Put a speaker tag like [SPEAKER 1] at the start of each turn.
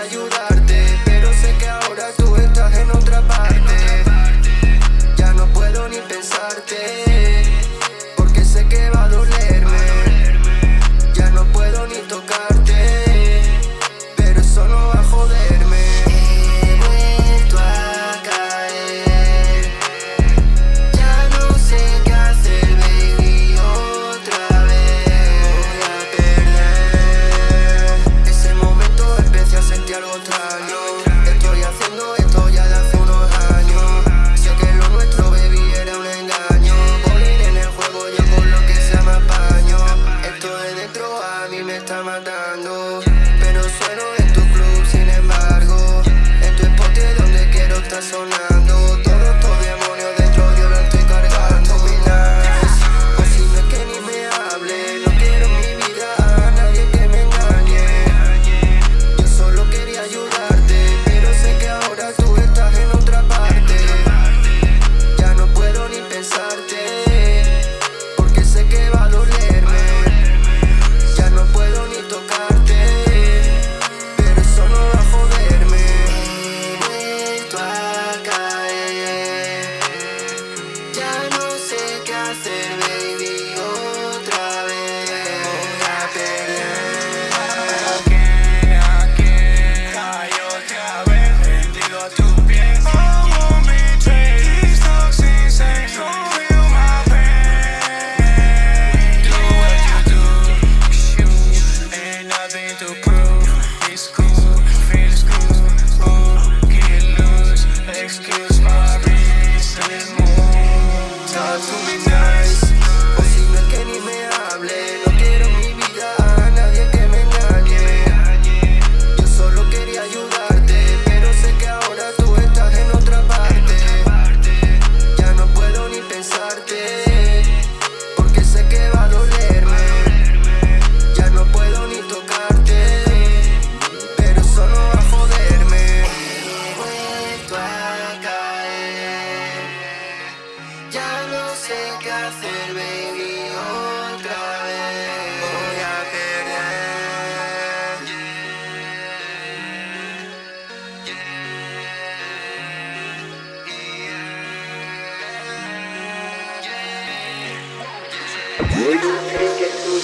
[SPEAKER 1] ayuda Ya no sé qué hacer, baby, otra vez. Voy a perder yeah, yeah, yeah, Voy a creer que tú